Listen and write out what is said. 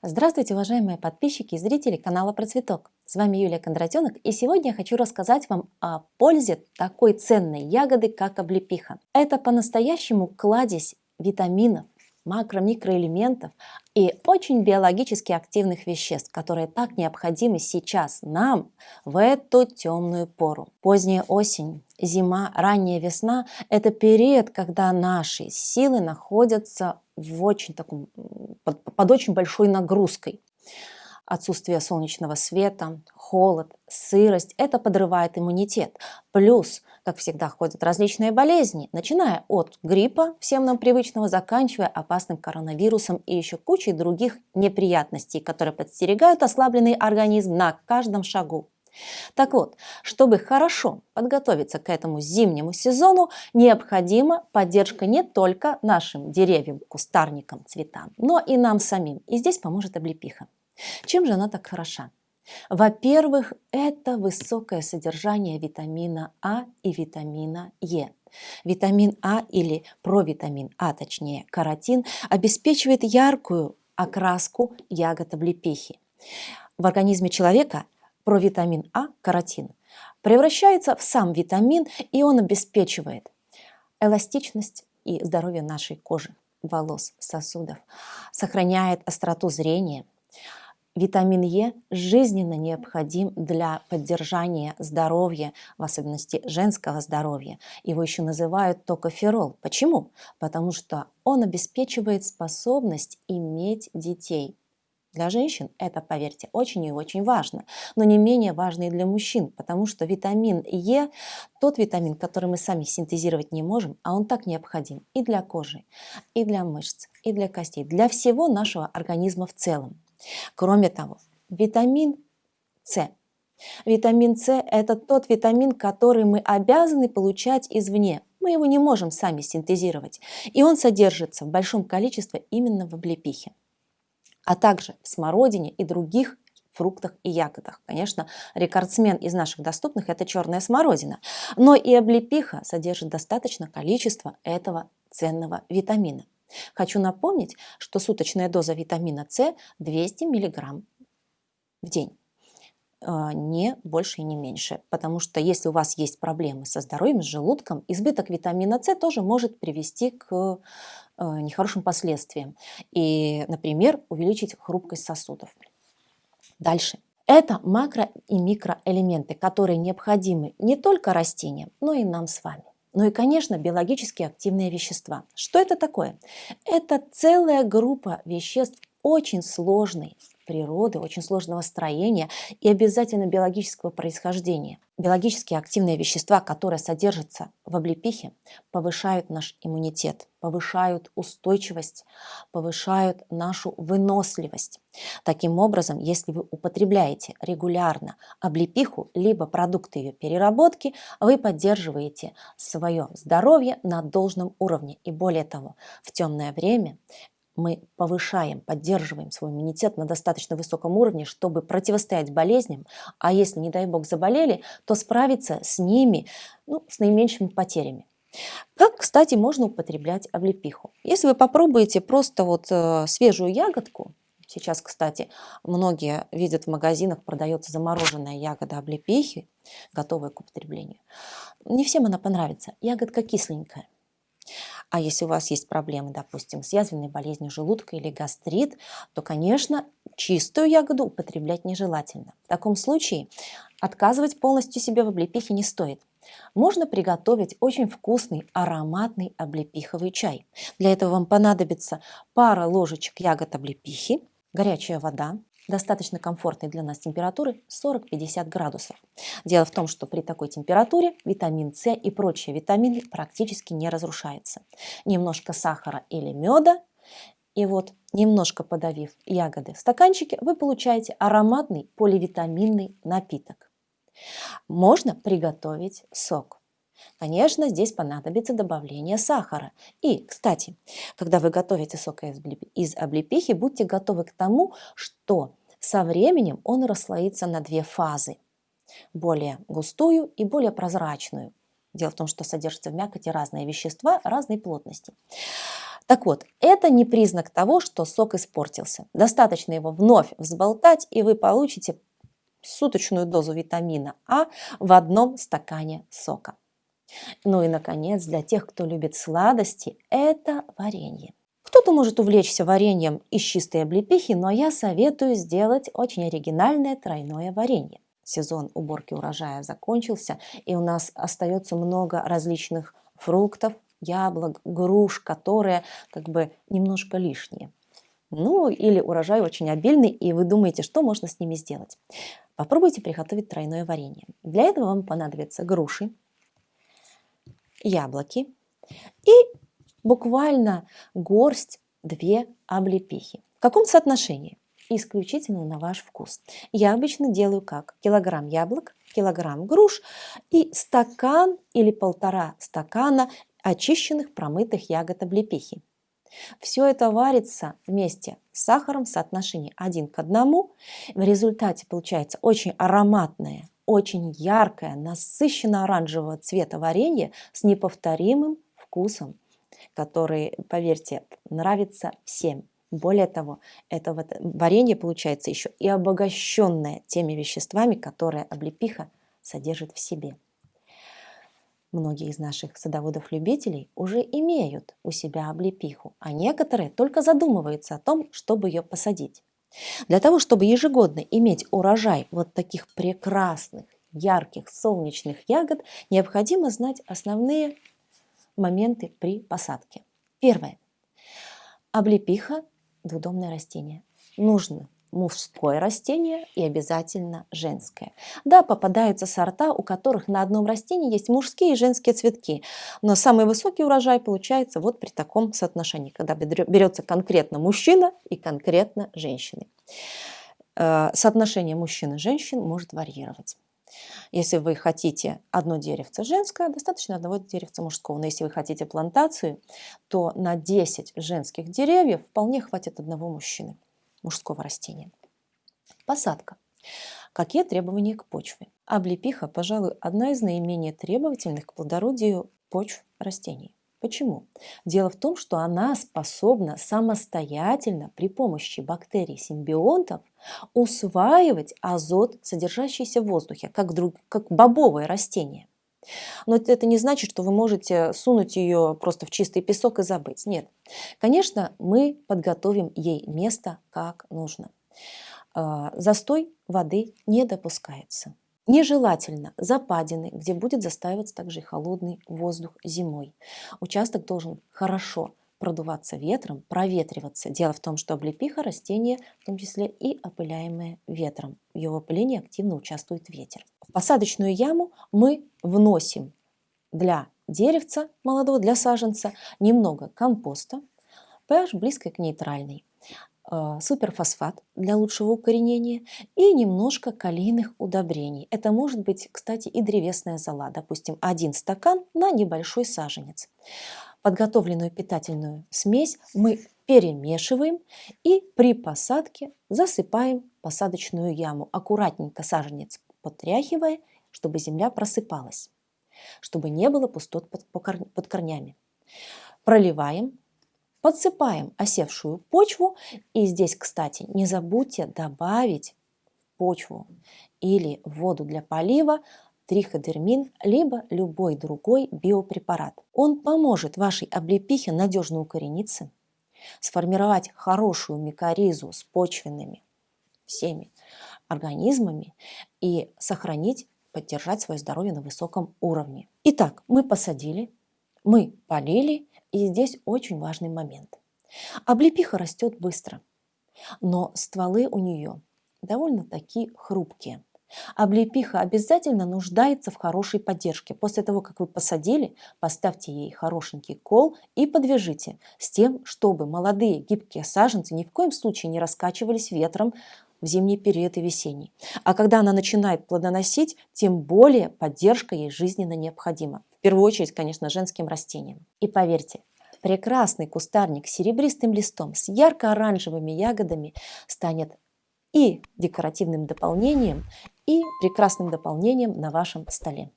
Здравствуйте, уважаемые подписчики и зрители канала Процветок. С вами Юлия Кондратенок, и сегодня я хочу рассказать вам о пользе такой ценной ягоды, как облепиха. Это по-настоящему кладезь витаминов, макро-микроэлементов и очень биологически активных веществ, которые так необходимы сейчас нам в эту темную пору. Поздняя осень, зима, ранняя весна – это период, когда наши силы находятся в очень таком, под, под очень большой нагрузкой отсутствие солнечного света, холод, сырость – это подрывает иммунитет. Плюс, как всегда, ходят различные болезни, начиная от гриппа, всем нам привычного, заканчивая опасным коронавирусом и еще кучей других неприятностей, которые подстерегают ослабленный организм на каждом шагу. Так вот, чтобы хорошо подготовиться к этому зимнему сезону, необходима поддержка не только нашим деревьям, кустарникам, цветам, но и нам самим. И здесь поможет облепиха. Чем же она так хороша? Во-первых, это высокое содержание витамина А и витамина Е. Витамин А или провитамин А, точнее каротин, обеспечивает яркую окраску ягод облепихи. В организме человека провитамин А, каротин, превращается в сам витамин, и он обеспечивает эластичность и здоровье нашей кожи, волос, сосудов, сохраняет остроту зрения – Витамин Е жизненно необходим для поддержания здоровья, в особенности женского здоровья. Его еще называют токоферол. Почему? Потому что он обеспечивает способность иметь детей. Для женщин это, поверьте, очень и очень важно, но не менее важно и для мужчин, потому что витамин Е – тот витамин, который мы сами синтезировать не можем, а он так необходим и для кожи, и для мышц, и для костей, для всего нашего организма в целом. Кроме того, витамин С. Витамин С – это тот витамин, который мы обязаны получать извне. Мы его не можем сами синтезировать. И он содержится в большом количестве именно в облепихе. А также в смородине и других фруктах и ягодах. Конечно, рекордсмен из наших доступных – это черная смородина. Но и облепиха содержит достаточно количество этого ценного витамина. Хочу напомнить, что суточная доза витамина С 200 мг в день а, не больше и не меньше. Потому что если у вас есть проблемы со здоровьем, с желудком, избыток витамина С тоже может привести к нехорошим последствиям. И, например, увеличить хрупкость сосудов. Дальше. Это макро- и микроэлементы, которые необходимы не только растениям, но и нам с вами. Ну и, конечно, биологически активные вещества. Что это такое? Это целая группа веществ очень сложной природы, очень сложного строения и обязательно биологического происхождения. Биологически активные вещества, которые содержатся в облепихе, повышают наш иммунитет, повышают устойчивость, повышают нашу выносливость. Таким образом, если вы употребляете регулярно облепиху, либо продукты ее переработки, вы поддерживаете свое здоровье на должном уровне. И более того, в темное время мы повышаем, поддерживаем свой иммунитет на достаточно высоком уровне, чтобы противостоять болезням, а если, не дай бог, заболели, то справиться с ними ну, с наименьшими потерями. Как, кстати, можно употреблять облепиху? Если вы попробуете просто вот э, свежую ягодку, сейчас, кстати, многие видят в магазинах, продается замороженная ягода облепихи, готовая к употреблению. Не всем она понравится, ягодка кисленькая. А если у вас есть проблемы, допустим, с язвенной болезнью желудка или гастрит, то, конечно, чистую ягоду употреблять нежелательно. В таком случае отказывать полностью себе в облепихе не стоит. Можно приготовить очень вкусный ароматный облепиховый чай. Для этого вам понадобится пара ложечек ягод облепихи, горячая вода, достаточно комфортной для нас температуры 40-50 градусов. Дело в том, что при такой температуре витамин С и прочие витамины практически не разрушаются. Немножко сахара или меда, и вот немножко подавив ягоды в стаканчике, вы получаете ароматный поливитаминный напиток. Можно приготовить сок. Конечно, здесь понадобится добавление сахара. И, кстати, когда вы готовите сок из облепихи, будьте готовы к тому, что со временем он расслоится на две фазы. Более густую и более прозрачную. Дело в том, что содержатся в мякоти разные вещества разной плотности. Так вот, это не признак того, что сок испортился. Достаточно его вновь взболтать, и вы получите суточную дозу витамина А в одном стакане сока. Ну и, наконец, для тех, кто любит сладости, это варенье. Кто-то может увлечься вареньем из чистой облепихи, но я советую сделать очень оригинальное тройное варенье. Сезон уборки урожая закончился, и у нас остается много различных фруктов, яблок, груш, которые как бы немножко лишние. Ну или урожай очень обильный, и вы думаете, что можно с ними сделать. Попробуйте приготовить тройное варенье. Для этого вам понадобятся груши, яблоки и буквально горсть две облепихи. В каком соотношении? Исключительно на ваш вкус. Я обычно делаю как? Килограмм яблок, килограмм груш и стакан или полтора стакана очищенных промытых ягод облепихи. Все это варится вместе с сахаром в соотношении один к одному. В результате получается очень ароматное, очень яркое, насыщенно оранжевого цвета варенье с неповторимым вкусом, который, поверьте, нравится всем. Более того, это варенье получается еще и обогащенное теми веществами, которые облепиха содержит в себе. Многие из наших садоводов-любителей уже имеют у себя облепиху, а некоторые только задумываются о том, чтобы ее посадить. Для того, чтобы ежегодно иметь урожай вот таких прекрасных, ярких, солнечных ягод, необходимо знать основные моменты при посадке. Первое. Облепиха – двудомное растение. Нужно мужское растение и обязательно женское. Да, попадаются сорта, у которых на одном растении есть мужские и женские цветки, но самый высокий урожай получается вот при таком соотношении, когда берется конкретно мужчина и конкретно женщины. Э, соотношение мужчин и женщин может варьировать. Если вы хотите одно деревце женское, достаточно одного деревца мужского. Но если вы хотите плантацию, то на 10 женских деревьев вполне хватит одного мужчины мужского растения. Посадка. Какие требования к почве? Облепиха, пожалуй, одна из наименее требовательных к плодородию почв растений. Почему? Дело в том, что она способна самостоятельно при помощи бактерий-симбионтов усваивать азот, содержащийся в воздухе, как, друг, как бобовое растение. Но это не значит, что вы можете сунуть ее просто в чистый песок и забыть. Нет. Конечно, мы подготовим ей место как нужно. А, застой воды не допускается. Нежелательно западины, где будет застаиваться также и холодный воздух зимой. Участок должен хорошо продуваться ветром, проветриваться. Дело в том, что облепиха растение, в том числе и опыляемое ветром. В его опылении активно участвует ветер. В посадочную яму мы вносим для деревца молодого, для саженца немного компоста, pH близко к нейтральной, суперфосфат для лучшего укоренения и немножко калийных удобрений. Это может быть, кстати, и древесная зола, допустим, один стакан на небольшой саженец. Подготовленную питательную смесь мы перемешиваем и при посадке засыпаем посадочную яму, аккуратненько саженец потряхивая, чтобы земля просыпалась, чтобы не было пустот под корнями. Проливаем, подсыпаем осевшую почву и здесь, кстати, не забудьте добавить в почву или в воду для полива триходермин, либо любой другой биопрепарат. Он поможет вашей облепихе надежно укорениться, сформировать хорошую микоризу с почвенными всеми организмами и сохранить, поддержать свое здоровье на высоком уровне. Итак, мы посадили, мы полили, и здесь очень важный момент. Облепиха растет быстро, но стволы у нее довольно такие хрупкие. Облепиха обязательно нуждается в хорошей поддержке. После того, как вы посадили, поставьте ей хорошенький кол и подвяжите с тем, чтобы молодые гибкие саженцы ни в коем случае не раскачивались ветром в зимний период и весенний. А когда она начинает плодоносить, тем более поддержка ей жизненно необходима. В первую очередь, конечно, женским растениям. И поверьте, прекрасный кустарник с серебристым листом, с ярко-оранжевыми ягодами станет и декоративным дополнением, и прекрасным дополнением на вашем столе.